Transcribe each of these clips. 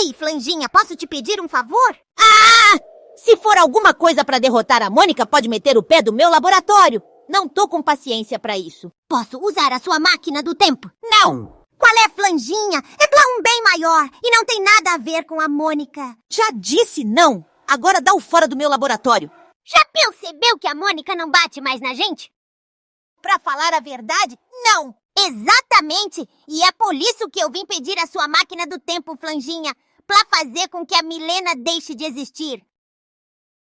Ei, Flanjinha, posso te pedir um favor? Ah! Se for alguma coisa pra derrotar a Mônica, pode meter o pé do meu laboratório. Não tô com paciência pra isso. Posso usar a sua máquina do tempo? Não! Qual é, Flanjinha? É um bem maior e não tem nada a ver com a Mônica. Já disse não! Agora dá o fora do meu laboratório. Já percebeu que a Mônica não bate mais na gente? Pra falar a verdade, não! Exatamente! E é por isso que eu vim pedir a sua máquina do tempo, Flanjinha, pra fazer com que a Milena deixe de existir.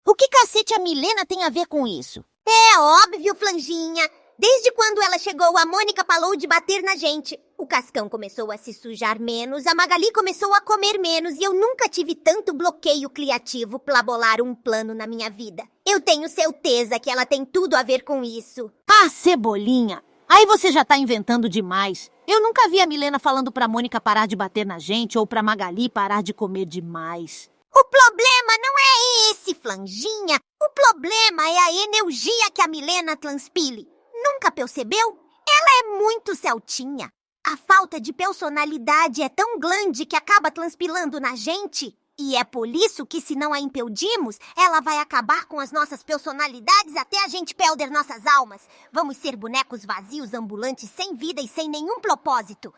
O que cacete a Milena tem a ver com isso? É óbvio, Flanjinha. Desde quando ela chegou, a Mônica parou de bater na gente. O Cascão começou a se sujar menos, a Magali começou a comer menos e eu nunca tive tanto bloqueio criativo pra bolar um plano na minha vida. Eu tenho certeza que ela tem tudo a ver com isso. Ah, Cebolinha! Aí você já tá inventando demais. Eu nunca vi a Milena falando pra Mônica parar de bater na gente ou pra Magali parar de comer demais. O problema não é esse, Flanjinha. O problema é a energia que a Milena transpile. Nunca percebeu? Ela é muito celtinha. A falta de personalidade é tão grande que acaba transpilando na gente. E é por isso que, se não a impedirmos, ela vai acabar com as nossas personalidades até a gente perder nossas almas. Vamos ser bonecos vazios, ambulantes, sem vida e sem nenhum propósito.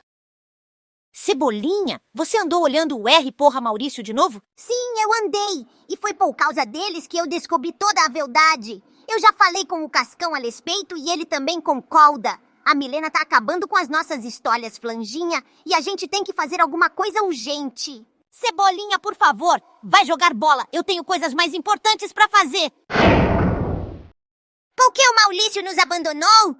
Cebolinha, você andou olhando o R porra Maurício de novo? Sim, eu andei. E foi por causa deles que eu descobri toda a verdade. Eu já falei com o Cascão a respeito e ele também concorda. A Milena tá acabando com as nossas histórias, Flanjinha, e a gente tem que fazer alguma coisa urgente. Cebolinha, por favor, vai jogar bola. Eu tenho coisas mais importantes pra fazer. Por que o Maurício nos abandonou?